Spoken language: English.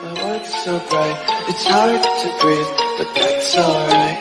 My world's so bright, it's hard to breathe, but that's alright.